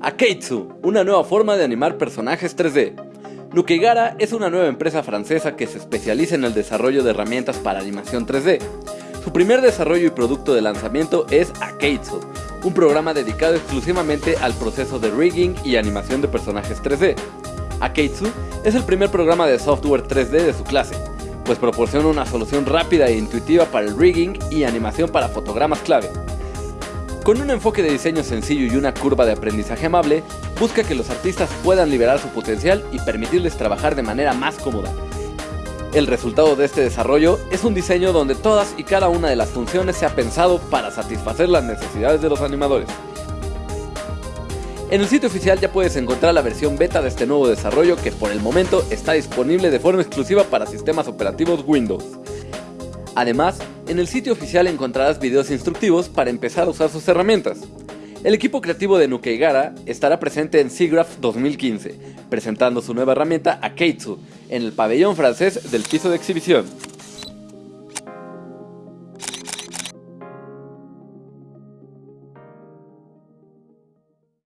Akeitsu, una nueva forma de animar personajes 3D. Nukeigara es una nueva empresa francesa que se especializa en el desarrollo de herramientas para animación 3D. Su primer desarrollo y producto de lanzamiento es Akeitsu, un programa dedicado exclusivamente al proceso de rigging y animación de personajes 3D. Akeitsu es el primer programa de software 3D de su clase, pues proporciona una solución rápida e intuitiva para el rigging y animación para fotogramas clave. Con un enfoque de diseño sencillo y una curva de aprendizaje amable, busca que los artistas puedan liberar su potencial y permitirles trabajar de manera más cómoda. El resultado de este desarrollo es un diseño donde todas y cada una de las funciones se ha pensado para satisfacer las necesidades de los animadores. En el sitio oficial ya puedes encontrar la versión beta de este nuevo desarrollo que por el momento está disponible de forma exclusiva para sistemas operativos Windows. Además, en el sitio oficial encontrarás videos instructivos para empezar a usar sus herramientas. El equipo creativo de Nukeigara estará presente en SIGGRAPH 2015, presentando su nueva herramienta Akeitsu en el pabellón francés del piso de exhibición.